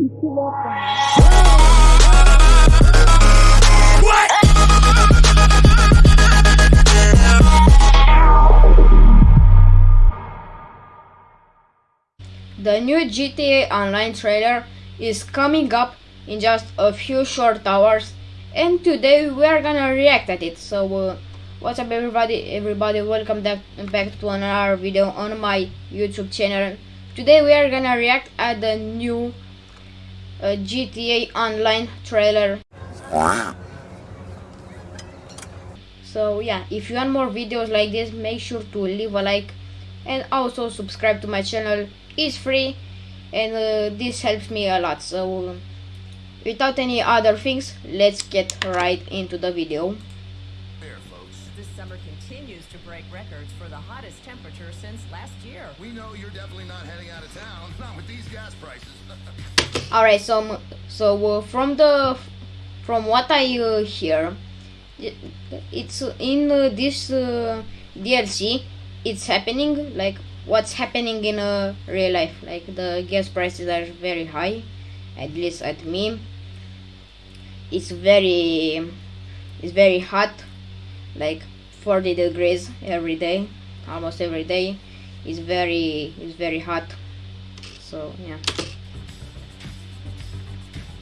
The new GTA Online trailer is coming up in just a few short hours and today we are gonna react at it. So uh, what's up everybody everybody welcome back, back to another video on my YouTube channel. Today we are gonna react at the new GTA Online trailer. So yeah, if you want more videos like this, make sure to leave a like and also subscribe to my channel It's free and uh, this helps me a lot so without any other things let's get right into the video. This summer continues to break records for the hottest temperature since last year. We know you're definitely not heading out of town, not with these gas prices. all right so so uh, from the from what i uh, hear it's in uh, this uh, dlc it's happening like what's happening in uh, real life like the gas prices are very high at least at me it's very it's very hot like 40 degrees every day almost every day it's very it's very hot so yeah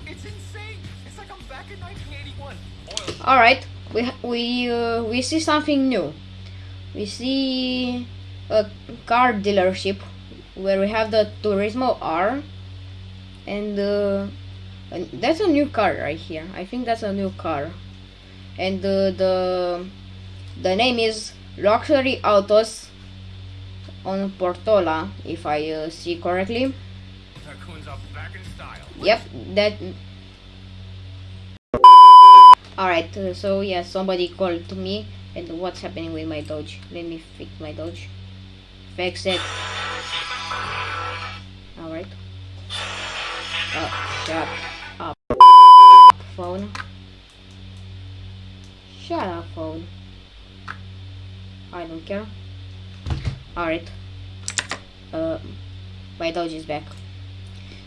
it's insane. It's like I'm back in 1981. Oil. all right we we uh, we see something new we see a car dealership where we have the turismo r and uh, that's a new car right here i think that's a new car and uh, the the name is luxury autos on portola if i uh, see correctly back in style. Yep, that. Alright, uh, so yeah, somebody called to me, and what's happening with my Dodge? Let me fix my Dodge. Fix it. Alright. Oh, shut up. Phone. Shut up, phone. I don't care. Alright. Uh, my Dodge is back.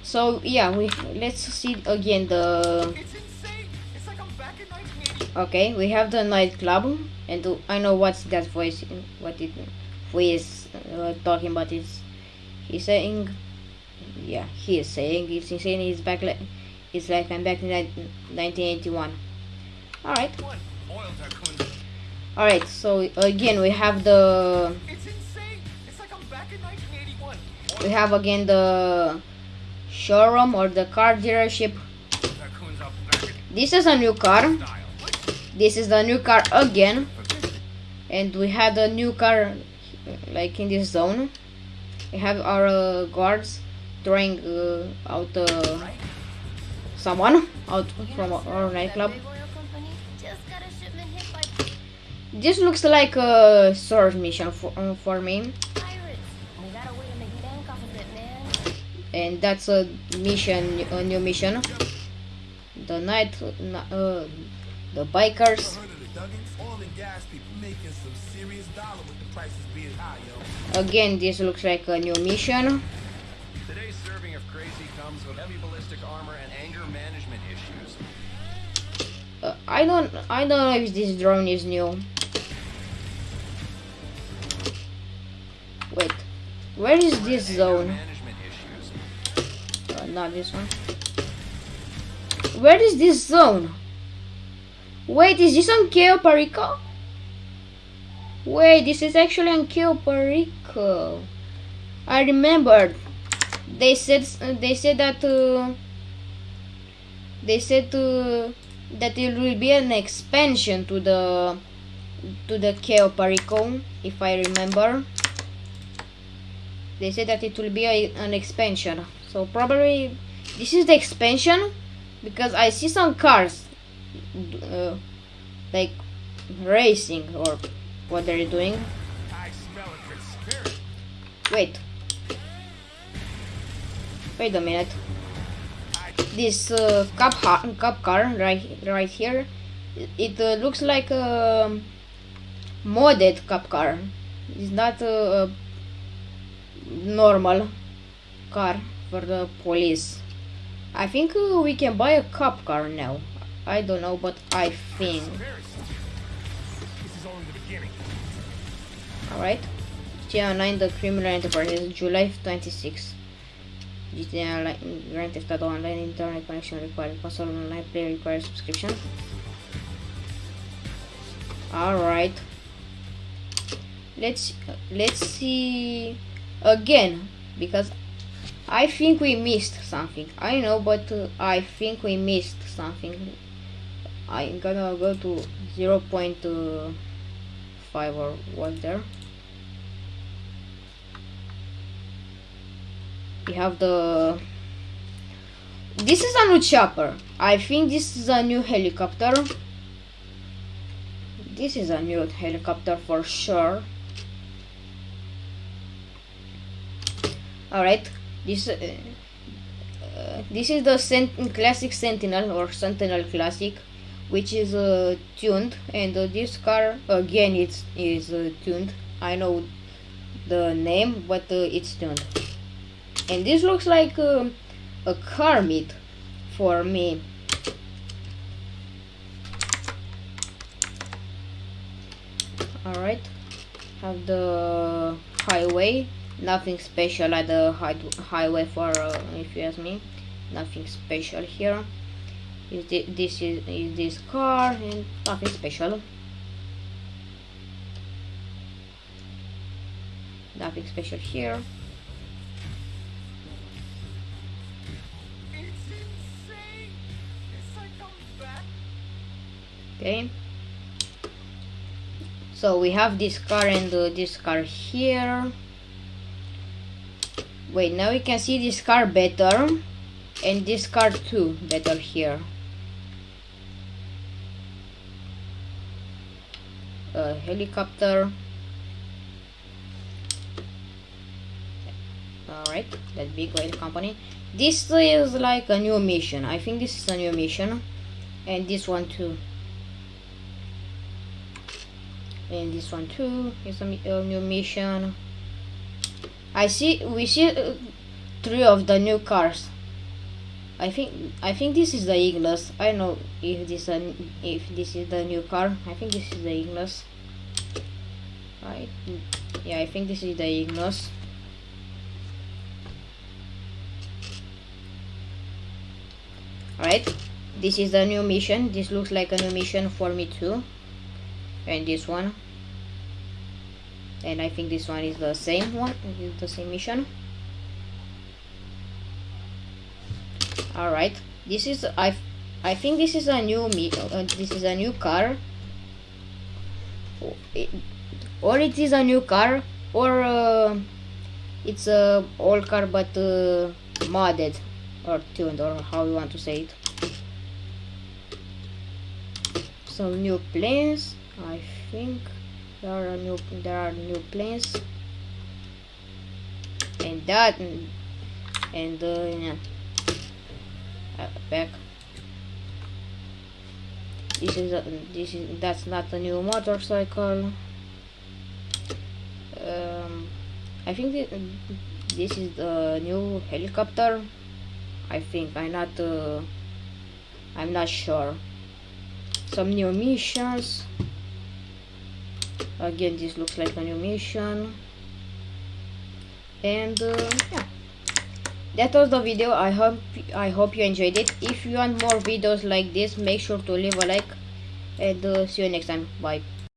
So yeah, we let's see again the It's like I'm back in 1981. okay. We have the nightclub, and the- I know what's that voice, what it voice uh, talking about is. He's saying, yeah, he is saying it's insane. He's back like it's like I'm back in 1981. All right, One. Oil tycoons. All right. So again, we have the It's insane. It's like I'm back in 1981. we have again the showroom or the car dealership. Tycoons are back in This is a new car. this is the new car again and we had a new car like in this zone we have our uh, guards throwing uh, out uh, someone out from our nightclub this looks like a sword mission for, uh, for me and that's a mission a new mission the night uh, the bikers Heard of the Duggans? Oil and gas people making some serious dollar with the prices being high, yo. again this looks like a new mission Today's serving of crazy comes with heavy ballistic armor and anger management issues. Uh, I don't I don't know if this drone is new. Wait, where is this zone? Uh, not this one. Where is this zone? Wait, is this on Cayo Perico? Wait, this is actually on Cayo Perico. I remembered. They said they said that uh, they said uh, that it will be an expansion to the to the Cayo Perico, if I remember. They said that it will be a, an expansion. So probably this is the expansion because I see some cars uh, like racing or what they're doing. Wait. Wait a minute. This uh, cup cup car right right here, it uh, looks like a modded cup car. It's not a normal car for the police. I think we can buy a cop car now. I don't know, but I think. Alright. GTA 9 The Criminal Enterprise, July 26. GTA Online, Grand Theft Auto Online Internet connection required. Console online play requires subscription. Alright. Let's let's see again because I think we missed something. I know, but uh, I think we missed something. I'm gonna go to 0 0.5 or what there. We have the. This is a new chopper. I think this is a new helicopter. This is a new helicopter for sure. Alright, this uh, uh, this is the Sent- classic Sentinel or Sentinel Classic, which is uh, tuned, and uh, this car again it's is uh, tuned. I know the name, but it's tuned. And this looks like uh, a car meet for me. Alright, have the highway nothing special at the high highway for uh, if you ask me. Nothing special here. Is thi- this is, is this car and nothing special. Nothing special here. Okay. So we have this car and uh, this car here wait now we can see this car better. And this car too better here. A helicopter. Alright that big oil company. This is like a new mission. I think this is a new mission. And this one too. And this one too is a, a new mission I see we see uh, three of the new cars I think I think this is the Ignus I know if this an if this is the new car I think this is the Ignus right yeah I think this is the Ignus Alright, this is the new mission. This looks like a new mission for me too. And this one. And I think this one is the same one, is the same mission. Alright, this is I I think this is a new uh, this is a new car. Or it, or it is a new car or uh, it's a old car but uh, modded or tuned or how you want to say it some new planes i think there are new there are new planes. And that and, uh, yeah. Uh, back. This is a, this is that's not a new motorcycle. Um, I think thi- this is the new helicopter. I think I'm not uh, I'm not sure. Some new missions again this looks like animation. And uh, yeah. That was the video. I hope i hope you enjoyed it. If you want more videos like this make sure to leave a like. And uh, see you next time. Bye